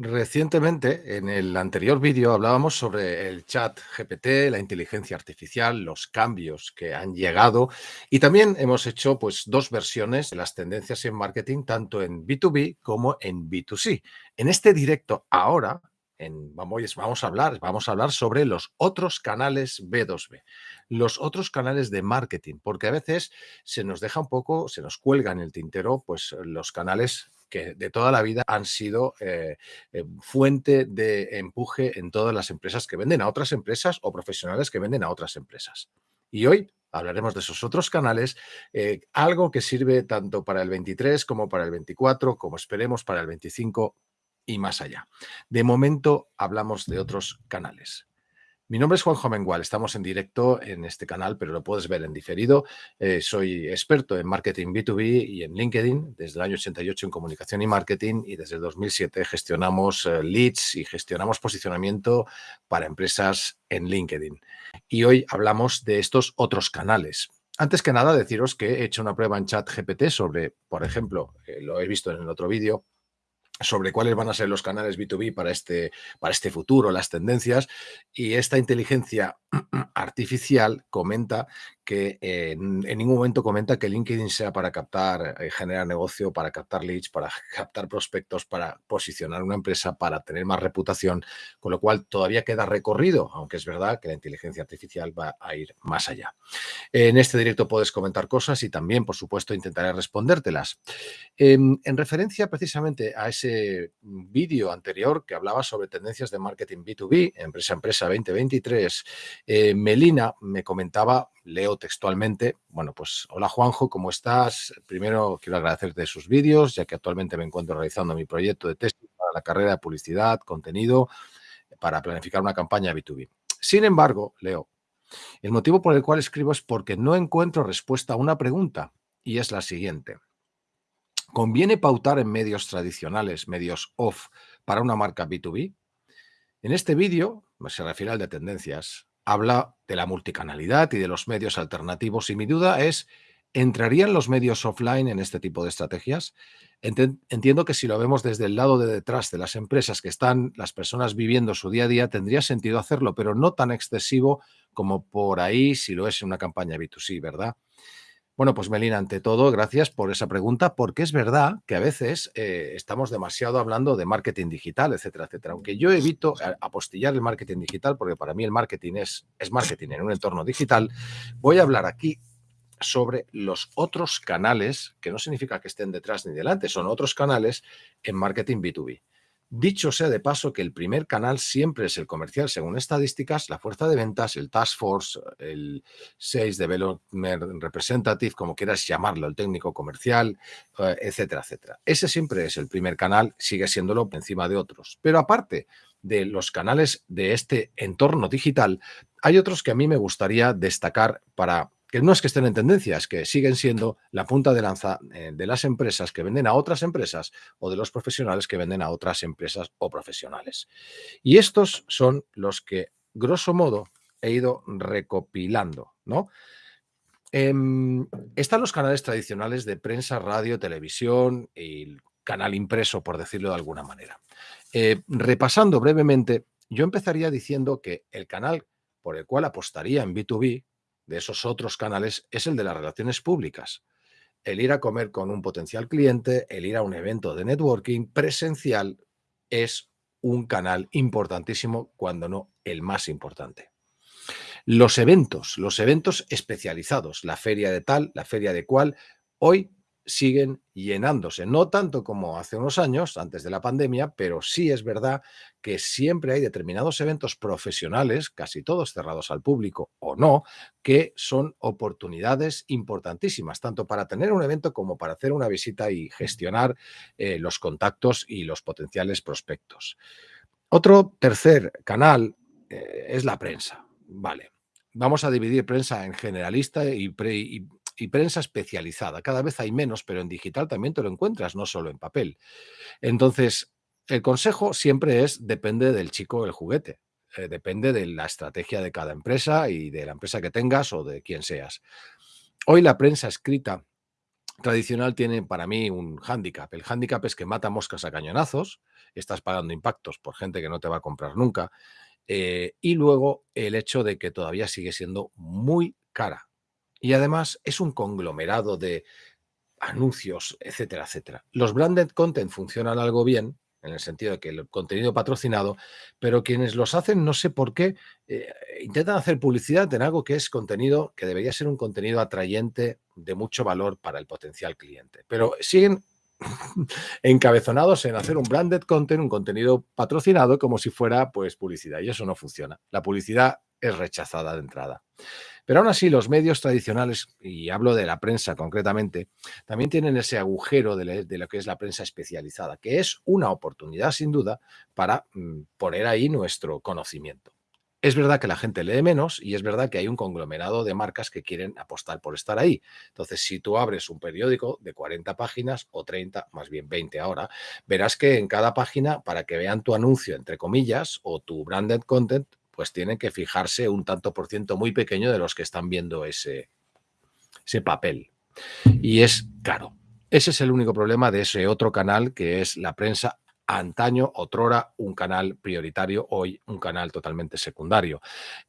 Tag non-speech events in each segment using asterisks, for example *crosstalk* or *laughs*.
Recientemente, en el anterior vídeo, hablábamos sobre el chat GPT, la inteligencia artificial, los cambios que han llegado y también hemos hecho pues, dos versiones de las tendencias en marketing, tanto en B2B como en B2C. En este directo, ahora, en, vamos, vamos, a hablar, vamos a hablar sobre los otros canales B2B, los otros canales de marketing, porque a veces se nos deja un poco, se nos cuelga en el tintero pues, los canales que de toda la vida han sido eh, eh, fuente de empuje en todas las empresas que venden a otras empresas o profesionales que venden a otras empresas. Y hoy hablaremos de esos otros canales, eh, algo que sirve tanto para el 23 como para el 24, como esperemos para el 25 y más allá. De momento hablamos de otros canales. Mi nombre es Juanjo Mengual, estamos en directo en este canal, pero lo puedes ver en diferido. Eh, soy experto en marketing B2B y en LinkedIn desde el año 88 en comunicación y marketing y desde el 2007 gestionamos eh, leads y gestionamos posicionamiento para empresas en LinkedIn. Y hoy hablamos de estos otros canales. Antes que nada, deciros que he hecho una prueba en chat GPT sobre, por ejemplo, eh, lo he visto en el otro vídeo, sobre cuáles van a ser los canales B2B para este, para este futuro, las tendencias, y esta inteligencia *clears throat* artificial comenta que en, ningún momento comenta que LinkedIn sea para captar, eh, generar negocio, para captar leads, para *laughs* captar prospectos, para posicionar una empresa, para tener más reputación, con lo cual todavía queda recorrido, aunque es verdad que la inteligencia artificial va a ir más allá. En este directo puedes comentar cosas y también, por supuesto, intentaré respondértelas. En, en referencia precisamente a ese vídeo anterior que hablaba sobre tendencias de marketing B2B, empresa a empresa 2023, eh, Melina me comentaba leo textualmente. Bueno, pues hola Juanjo, ¿cómo estás? Primero quiero agradecerte sus vídeos, ya que actualmente me encuentro realizando mi proyecto de test para la carrera de publicidad, contenido, para planificar una campaña B2B. Sin embargo, Leo, el motivo por el cual escribo es porque no encuentro respuesta a una pregunta y es la siguiente. ¿Conviene pautar en medios tradicionales, medios off, para una marca B2B? En este vídeo, se refiere al de tendencias, habla de la multicanalidad y de los medios alternativos y mi duda es, ¿entrarían los medios offline en este tipo de estrategias? Entiendo que si lo vemos desde el lado de detrás de las empresas que están las personas viviendo su día a día, tendría sentido hacerlo, pero no tan excesivo como por ahí si lo es en una campaña B2C, ¿verdad? Bueno, pues Melina, ante todo, gracias por esa pregunta, porque es verdad que a veces eh, estamos demasiado hablando de marketing digital, etcétera, etcétera. Aunque yo evito apostillar el marketing digital, porque para mí el marketing es, es marketing en un entorno digital, voy a hablar aquí sobre los otros canales, que no significa que estén detrás ni delante, son otros canales en marketing B2B. Dicho sea de paso que el primer canal siempre es el comercial, según estadísticas, la fuerza de ventas, el task force, el sales development representative, como quieras llamarlo, el técnico comercial, eh, etcétera, etcétera. Ese siempre es el primer canal, sigue siéndolo encima de otros. Pero aparte de los canales de este entorno digital, hay otros que a mí me gustaría destacar para que no es que estén en tendencias, que siguen siendo la punta de lanza eh, de las empresas que venden a otras empresas o de los profesionales que venden a otras empresas o profesionales. Y estos son los que, grosso modo, he ido recopilando, ¿no? Em, están los canales tradicionales de prensa, radio, televisión y canal impreso, por decirlo de alguna manera. Eh, repasando brevemente, yo empezaría diciendo que el canal por el cual apostaría en B2B, de esos otros canales es el de las relaciones públicas. El ir a comer con un potencial cliente, el ir a un evento de networking presencial es un canal importantísimo, cuando no el más importante. Los eventos, los eventos especializados, la feria de tal, la feria de cual, hoy siguen llenándose, no tanto como hace unos años, antes de la pandemia, pero sí es verdad que siempre hay determinados eventos profesionales, casi todos cerrados al público o no, que son oportunidades importantísimas, tanto para tener un evento como para hacer una visita y gestionar eh, los contactos y los potenciales prospectos. Otro tercer canal eh, es la prensa. Vale, vamos a dividir prensa en generalista y, pre, y y prensa especializada. Cada vez hay menos, pero en digital también te lo encuentras, no solo en papel. Entonces, el consejo siempre es, depende del chico el juguete. Eh, depende de la estrategia de cada empresa y de la empresa que tengas o de quién seas. Hoy la prensa escrita tradicional tiene para mí un hándicap. El hándicap es que mata moscas a cañonazos, estás pagando impactos por gente que no te va a comprar nunca, eh, y luego el hecho de que todavía sigue siendo muy cara. Y además es un conglomerado de anuncios, etcétera, etcétera. Los branded content funcionan algo bien, en el sentido de que el contenido patrocinado, pero quienes los hacen, no sé por qué, eh, intentan hacer publicidad en algo que es contenido, que debería ser un contenido atrayente de mucho valor para el potencial cliente. Pero siguen *laughs* encabezonados en hacer un branded content, un contenido patrocinado como si fuera pues publicidad y eso no funciona. La publicidad es rechazada de entrada. Pero aún así, los medios tradicionales, y hablo de la prensa concretamente, también tienen ese agujero de, lo que es la prensa especializada, que es una oportunidad sin duda para mm, poner ahí nuestro conocimiento. Es verdad que la gente lee menos y es verdad que hay un conglomerado de marcas que quieren apostar por estar ahí. Entonces, si tú abres un periódico de 40 páginas o 30, más bien 20 ahora, verás que en cada página, para que vean tu anuncio, entre comillas, o tu branded content, pues tienen que fijarse un tanto por ciento muy pequeño de los que están viendo ese, ese papel. Y es caro. Ese es el único problema de ese otro canal que es la prensa antaño, otrora, un canal prioritario, hoy un canal totalmente secundario.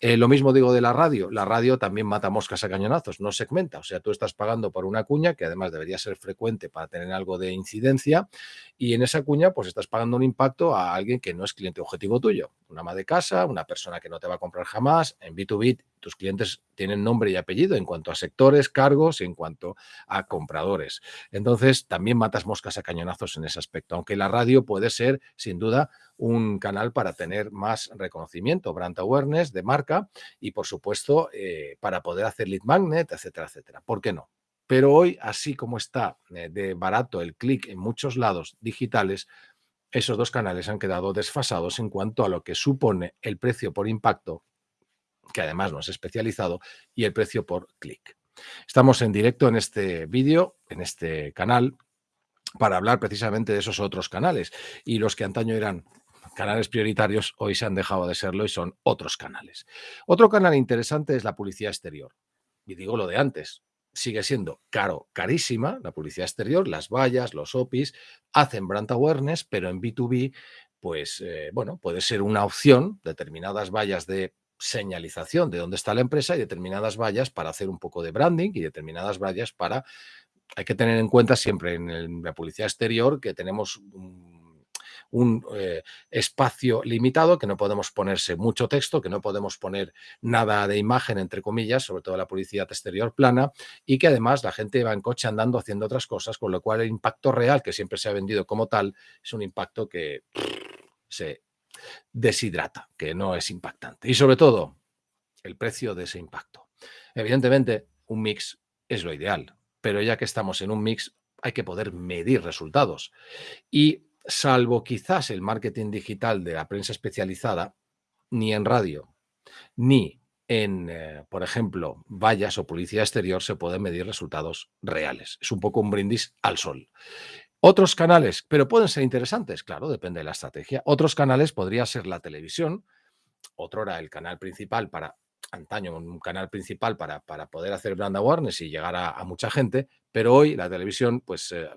Eh, lo mismo digo de la radio. La radio también mata moscas a cañonazos, no segmenta. O sea, tú estás pagando por una cuña que además debería ser frecuente para tener algo de incidencia y en esa cuña pues estás pagando un impacto a alguien que no es cliente objetivo tuyo. Una ama de casa, una persona que no te va a comprar jamás. En B2B tus clientes tienen nombre y apellido en cuanto a sectores, cargos y en cuanto a compradores. Entonces, también matas moscas a cañonazos en ese aspecto, aunque la radio puede ser, sin duda, un canal para tener más reconocimiento, brand awareness de marca y, por supuesto, eh, para poder hacer lead magnet, etcétera, etcétera. ¿Por qué no? Pero hoy, así como está eh, de barato el clic en muchos lados digitales, esos dos canales han quedado desfasados en cuanto a lo que supone el precio por impacto que además no es especializado, y el precio por clic. Estamos en directo en este vídeo, en este canal, para hablar precisamente de esos otros canales. Y los que antaño eran canales prioritarios, hoy se han dejado de serlo y son otros canales. Otro canal interesante es la publicidad exterior. Y digo lo de antes, sigue siendo caro, carísima la publicidad exterior, las vallas, los OPIs, hacen brand awareness, pero en B2B, pues eh, bueno, puede ser una opción, determinadas vallas de señalización de dónde está la empresa y determinadas vallas para hacer un poco de branding y determinadas vallas para... Hay que tener en cuenta siempre en, la publicidad exterior que tenemos un, eh, espacio limitado, que no podemos ponerse mucho texto, que no podemos poner nada de imagen, entre comillas, sobre todo la publicidad exterior plana, y que además la gente va en coche andando haciendo otras cosas, con lo cual el impacto real, que siempre se ha vendido como tal, es un impacto que se deshidrata, que no es impactante. Y sobre todo, el precio de ese impacto. Evidentemente, un mix es lo ideal, pero ya que estamos en un mix, hay que poder medir resultados. Y salvo quizás el marketing digital de la prensa especializada, ni en radio, ni en, eh, por ejemplo, vallas o publicidad exterior se pueden medir resultados reales. Es un poco un brindis al sol. Otros canales, pero pueden ser interesantes, claro, depende de la estrategia. Otros canales podría ser la televisión, otro era el canal principal para, antaño, un canal principal para, para poder hacer brand awareness y llegar a, mucha gente, pero hoy la televisión, pues eh,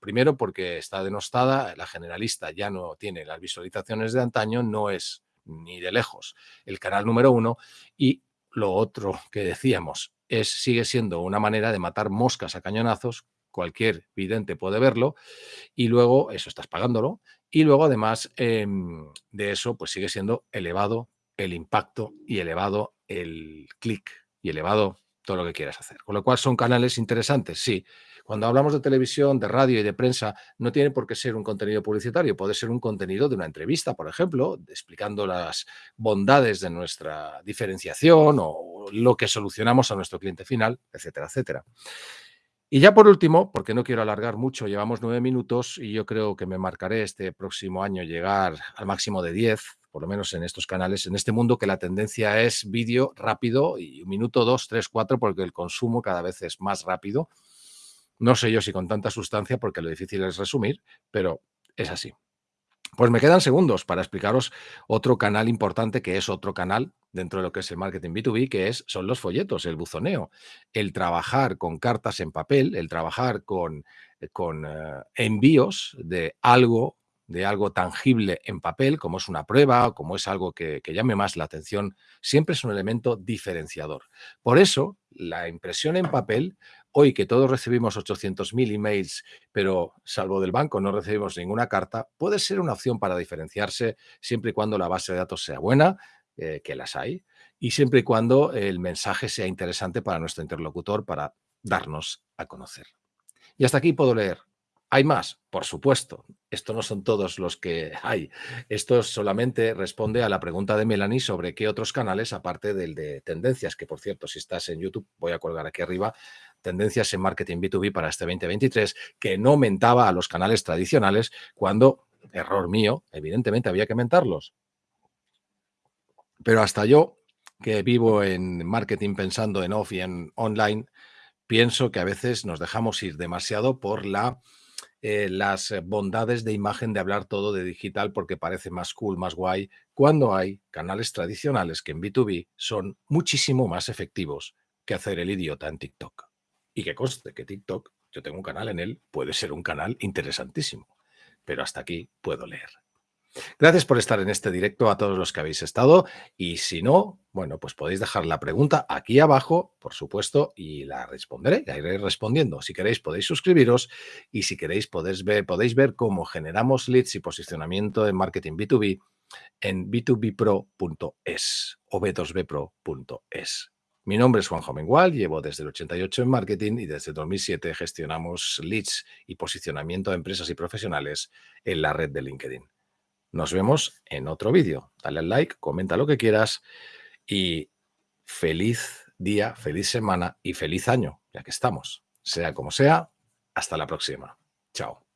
primero porque está denostada, la generalista ya no tiene las visualizaciones de antaño, no es ni de lejos el canal número uno y lo otro que decíamos es sigue siendo una manera de matar moscas a cañonazos cualquier vidente puede verlo, y luego eso estás pagándolo, y luego además em, de eso pues sigue siendo elevado el impacto y elevado el clic y elevado todo lo que quieras hacer. Con lo cual son canales interesantes, sí. Cuando hablamos de televisión, de radio y de prensa, no tiene por qué ser un contenido publicitario, puede ser un contenido de una entrevista, por ejemplo, explicando las bondades de nuestra diferenciación o lo que solucionamos a nuestro cliente final, etcétera, etcétera. Y ya por último, porque no quiero alargar mucho, llevamos nueve minutos y yo creo que me marcaré este próximo año llegar al máximo de diez, por lo menos en estos canales, en este mundo que la tendencia es vídeo rápido y un minuto, dos, tres, cuatro, porque el consumo cada vez es más rápido. No sé yo si con tanta sustancia, porque lo difícil es resumir, pero es así. Pues me quedan segundos para explicaros otro canal importante que es otro canal dentro de lo que es el marketing B2B, que es, son los folletos, el buzoneo, el trabajar con cartas en papel, el trabajar con, con eh, envíos de algo de algo tangible en papel, como es una prueba, como es algo que, que, llame más la atención, siempre es un elemento diferenciador. Por eso, la impresión en papel, hoy que todos recibimos 800.000 emails, pero salvo del banco no recibimos ninguna carta, puede ser una opción para diferenciarse siempre y cuando la base de datos sea buena, eh, que las hay, y siempre y cuando el mensaje sea interesante para nuestro interlocutor para darnos a conocer. Y hasta aquí puedo leer. ¿Hay más? Por supuesto. Esto no son todos los que hay. Esto solamente responde a la pregunta de Melanie sobre qué otros canales, aparte del de tendencias, que por cierto, si estás en YouTube, voy a colgar aquí arriba, tendencias en marketing B2B para este 2023, que no aumentaba a los canales tradicionales cuando, error mío, evidentemente había que aumentarlos. Pero hasta yo, que vivo en marketing pensando en off y en online, pienso que a veces nos dejamos ir demasiado por la, eh, las bondades de imagen de hablar todo de digital porque parece más cool, más guay, cuando hay canales tradicionales que en B2B son muchísimo más efectivos que hacer el idiota en TikTok. Y que conste que TikTok, yo tengo un canal en él, puede ser un canal interesantísimo, pero hasta aquí puedo leer. Gracias por estar en este directo a todos los que habéis estado y si no, bueno, pues podéis dejar la pregunta aquí abajo, por supuesto, y la responderé, la iré respondiendo. Si queréis podéis suscribiros y si queréis podéis ver, podéis ver cómo generamos leads y posicionamiento en marketing B2B en b2bpro.es o b2bpro.es. Mi nombre es Juan Jomengual, llevo desde el 88 en marketing y desde 2007 gestionamos leads y posicionamiento de empresas y profesionales en la red de LinkedIn. Nos vemos en otro vídeo. Dale al like, comenta lo que quieras y feliz día, feliz semana y feliz año, ya que estamos. Sea como sea, hasta la próxima. Chao.